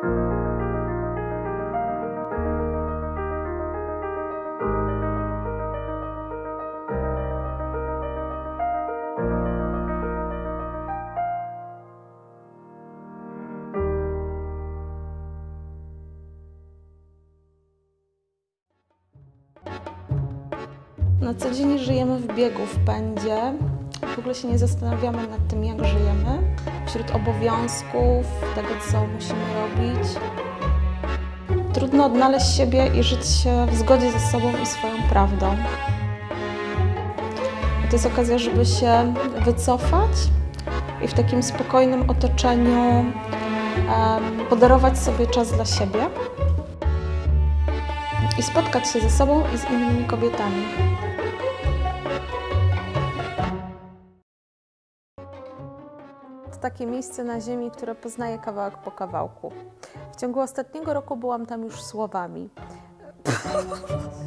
Na co dzień żyjemy w biegu, w pędzie. W ogóle się nie zastanawiamy nad tym, jak żyjemy. Wśród obowiązków, tego, co musimy robić. Trudno odnaleźć siebie i żyć w zgodzie ze sobą i swoją prawdą. To jest okazja, żeby się wycofać i w takim spokojnym otoczeniu podarować sobie czas dla siebie i spotkać się ze sobą i z innymi kobietami. Takie miejsce na ziemi, które poznaję kawałek po kawałku. W ciągu ostatniego roku byłam tam już słowami.